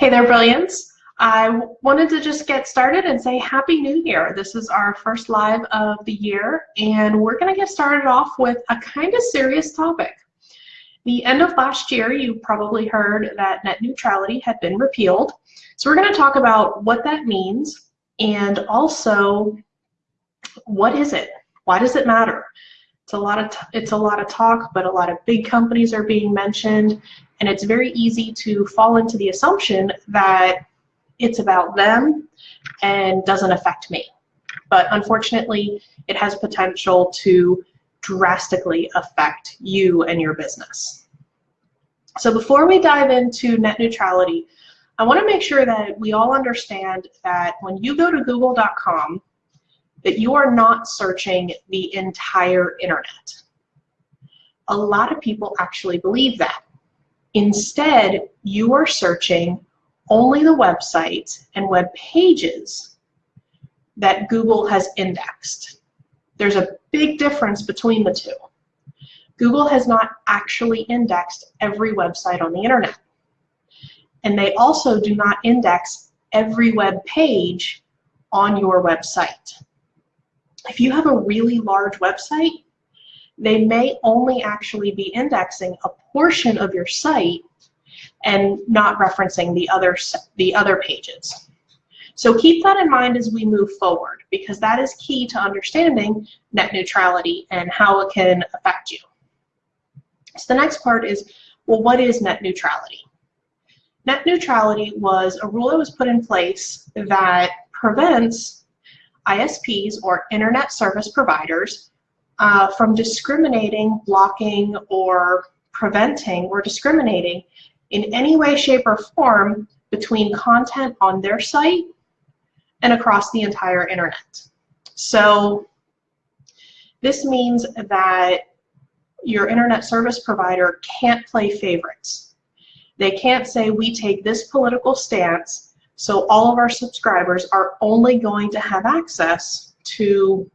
Hey there, Brilliance. I wanted to just get started and say Happy New Year. This is our first live of the year, and we're going to get started off with a kind of serious topic. The end of last year, you probably heard that net neutrality had been repealed. So we're going to talk about what that means and also what is it? Why does it matter? It's a lot of it's a lot of talk, but a lot of big companies are being mentioned, and it's very easy to fall into the assumption that it's about them and doesn't affect me. But unfortunately, it has potential to drastically affect you and your business. So before we dive into net neutrality, I want to make sure that we all understand that when you go to google.com, that you are not searching the entire internet. A lot of people actually believe that. Instead, you are searching only the websites and web pages that Google has indexed. There's a big difference between the two. Google has not actually indexed every website on the internet. And they also do not index every web page on your website. If you have a really large website, they may only actually be indexing a portion of your site and not referencing the other, the other pages. So keep that in mind as we move forward because that is key to understanding net neutrality and how it can affect you. So the next part is, well, what is net neutrality? Net neutrality was a rule that was put in place that prevents ISPs or internet service providers uh, from discriminating, blocking, or preventing or discriminating in any way, shape, or form between content on their site and across the entire internet. So this means that your internet service provider can't play favorites. They can't say we take this political stance so all of our subscribers are only going to have access to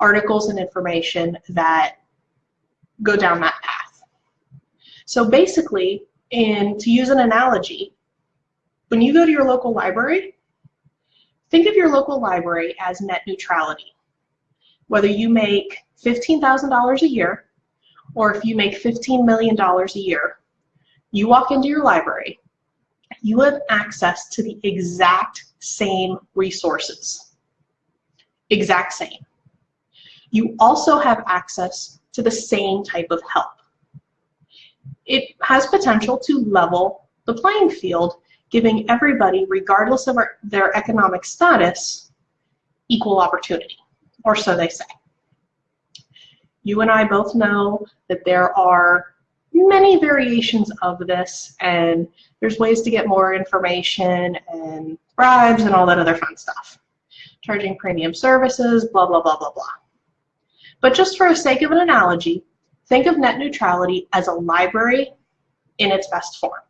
articles and information that go down that path. So basically, and to use an analogy, when you go to your local library, think of your local library as net neutrality. Whether you make $15,000 a year or if you make $15 million a year, you walk into your library, you have access to the exact same resources. Exact same you also have access to the same type of help. It has potential to level the playing field, giving everybody, regardless of our, their economic status, equal opportunity, or so they say. You and I both know that there are many variations of this, and there's ways to get more information and bribes and all that other fun stuff. Charging premium services, blah, blah, blah, blah, blah. But just for the sake of an analogy, think of net neutrality as a library in its best form.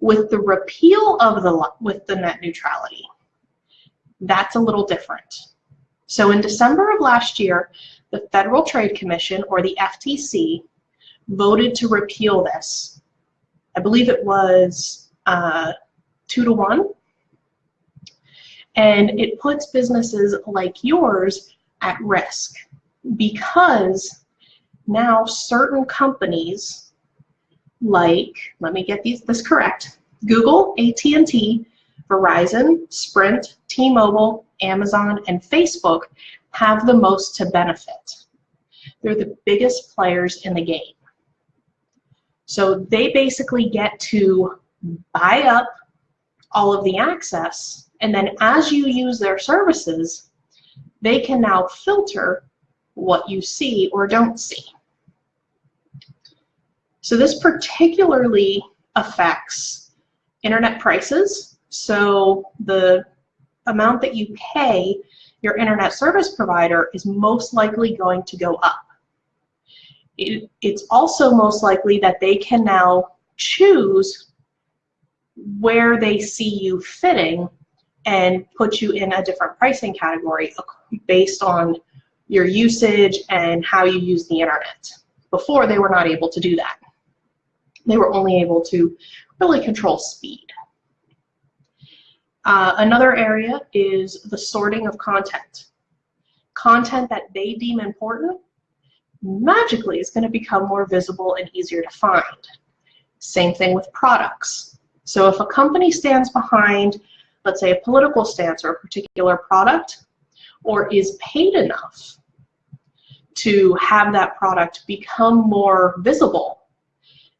With the repeal of the, with the net neutrality, that's a little different. So in December of last year, the Federal Trade Commission, or the FTC, voted to repeal this. I believe it was uh, two to one. And it puts businesses like yours at risk because now certain companies like, let me get these this correct, Google, AT&T, Verizon, Sprint, T-Mobile, Amazon, and Facebook have the most to benefit. They're the biggest players in the game. So they basically get to buy up all of the access, and then as you use their services, they can now filter what you see or don't see. So this particularly affects internet prices. So the amount that you pay your internet service provider is most likely going to go up. It, it's also most likely that they can now choose where they see you fitting and put you in a different pricing category based on your usage and how you use the internet. Before, they were not able to do that. They were only able to really control speed. Uh, another area is the sorting of content. Content that they deem important magically is going to become more visible and easier to find. Same thing with products. So if a company stands behind, let's say, a political stance or a particular product, or is paid enough to have that product become more visible,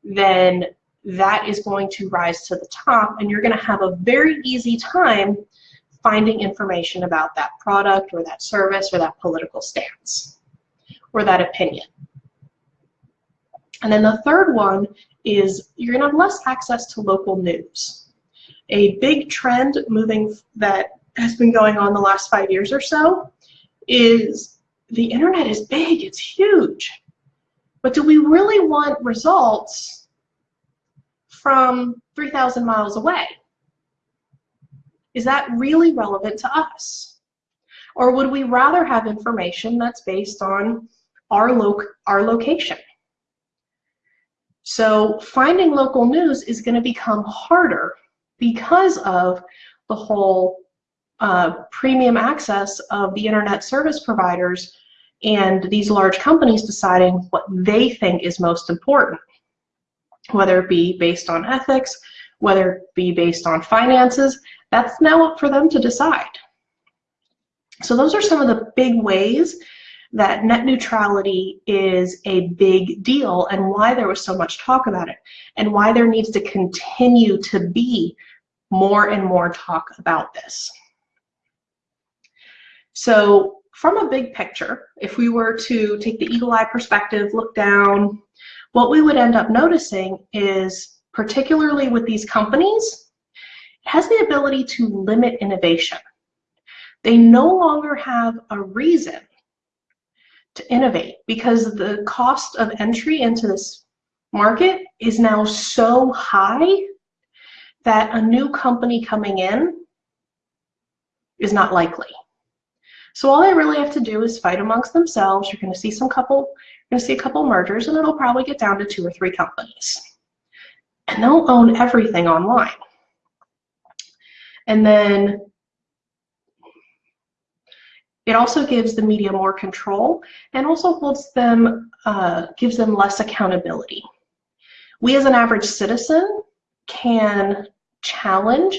then that is going to rise to the top and you're going to have a very easy time finding information about that product or that service or that political stance or that opinion. And then the third one is you're going to have less access to local news. A big trend moving that has been going on the last five years or so is the internet is big, it's huge. But do we really want results from 3,000 miles away? Is that really relevant to us? Or would we rather have information that's based on our, lo our location? So finding local news is going to become harder because of the whole uh, premium access of the internet service providers and these large companies deciding what they think is most important, whether it be based on ethics, whether it be based on finances, that's now up for them to decide. So those are some of the big ways that net neutrality is a big deal and why there was so much talk about it and why there needs to continue to be more and more talk about this. So from a big picture, if we were to take the eagle eye perspective, look down, what we would end up noticing is, particularly with these companies, it has the ability to limit innovation. They no longer have a reason to innovate because the cost of entry into this market is now so high that a new company coming in is not likely. So all they really have to do is fight amongst themselves. You're going to see some couple, you're going to see a couple mergers, and it'll probably get down to two or three companies. And they'll own everything online. And then it also gives the media more control and also holds them, uh, gives them less accountability. We as an average citizen can challenge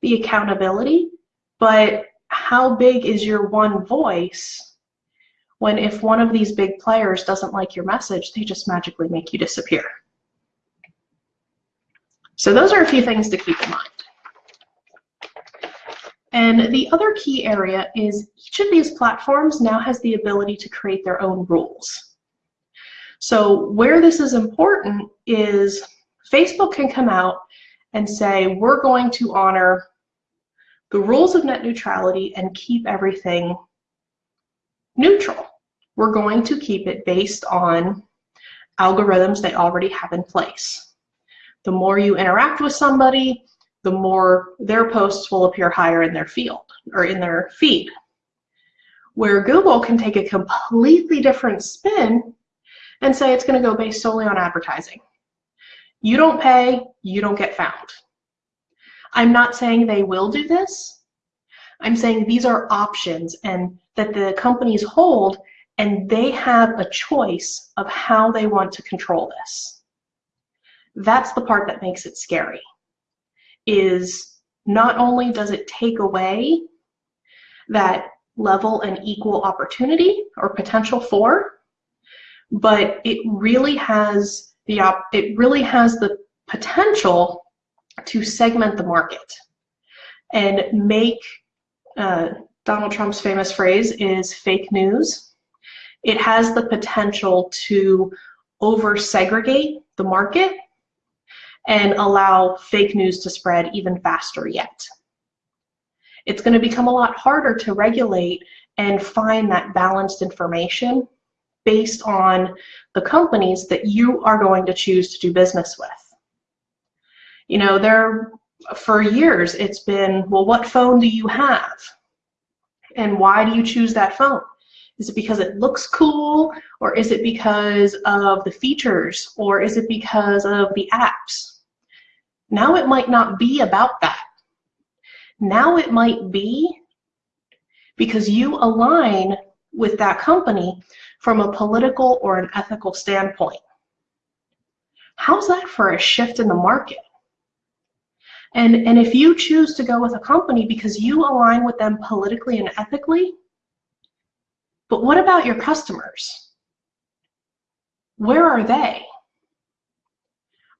the accountability, but how big is your one voice when if one of these big players doesn't like your message, they just magically make you disappear. So those are a few things to keep in mind. And the other key area is each of these platforms now has the ability to create their own rules. So where this is important is Facebook can come out and say, we're going to honor the rules of net neutrality and keep everything neutral. We're going to keep it based on algorithms they already have in place. The more you interact with somebody, the more their posts will appear higher in their field or in their feed. Where Google can take a completely different spin and say it's going to go based solely on advertising. You don't pay, you don't get found. I'm not saying they will do this. I'm saying these are options and that the companies hold and they have a choice of how they want to control this. That's the part that makes it scary, is not only does it take away that level and equal opportunity or potential for, but it really has the op it really has the potential to segment the market and make uh, Donald Trump's famous phrase is fake news. It has the potential to over segregate the market and allow fake news to spread even faster yet. It's going to become a lot harder to regulate and find that balanced information based on the companies that you are going to choose to do business with. You know, there for years it's been, well, what phone do you have? And why do you choose that phone? Is it because it looks cool or is it because of the features or is it because of the apps? Now it might not be about that. Now it might be because you align with that company from a political or an ethical standpoint. How's that for a shift in the market? And, and if you choose to go with a company because you align with them politically and ethically, but what about your customers? Where are they?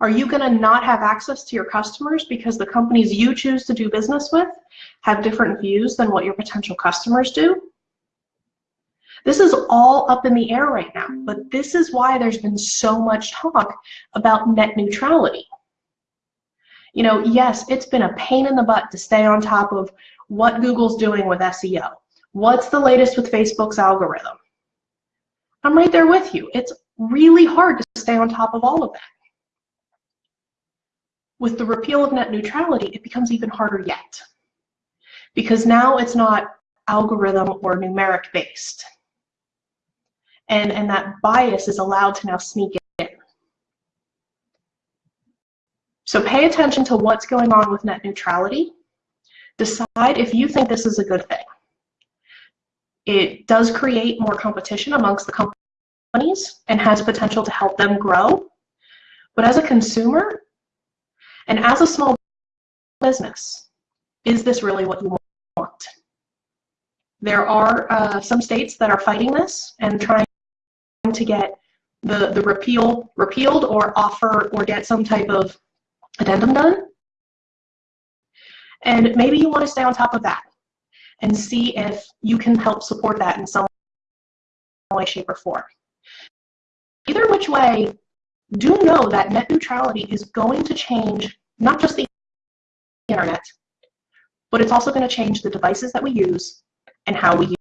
Are you going to not have access to your customers because the companies you choose to do business with have different views than what your potential customers do? This is all up in the air right now, but this is why there's been so much talk about net neutrality. You know, yes, it's been a pain in the butt to stay on top of what Google's doing with SEO. What's the latest with Facebook's algorithm? I'm right there with you. It's really hard to stay on top of all of that. With the repeal of net neutrality, it becomes even harder yet. Because now it's not algorithm or numeric based and, and that bias is allowed to now sneak in. So pay attention to what's going on with net neutrality. Decide if you think this is a good thing. It does create more competition amongst the companies and has potential to help them grow. But as a consumer and as a small business, is this really what you want? There are uh, some states that are fighting this and trying to get the, the repeal repealed or offer or get some type of addendum done. And maybe you want to stay on top of that and see if you can help support that in some way, shape, or form. Either which way, do know that net neutrality is going to change not just the internet, but it's also going to change the devices that we use and how we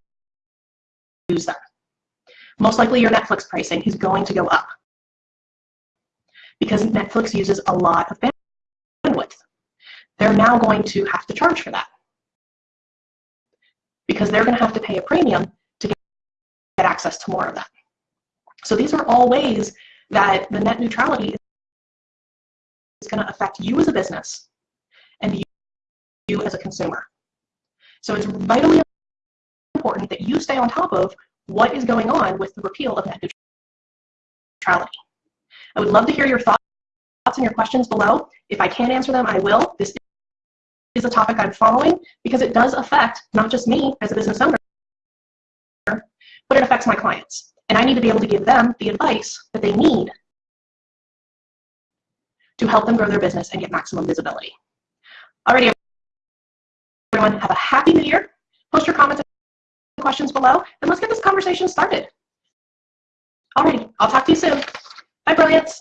use them most likely your Netflix pricing is going to go up because Netflix uses a lot of bandwidth. They're now going to have to charge for that because they're going to have to pay a premium to get access to more of that. So these are all ways that the net neutrality is going to affect you as a business and you as a consumer. So it's vitally important that you stay on top of what is going on with the repeal of net neutrality. I would love to hear your thoughts and your questions below. If I can't answer them, I will. This is a topic I'm following because it does affect not just me as a business owner, but it affects my clients. And I need to be able to give them the advice that they need to help them grow their business and get maximum visibility. Alrighty, everyone, have a happy new year. Post your comments and questions below, and let's get this conversation started. Alrighty, I'll talk to you soon. Bye, Brilliance.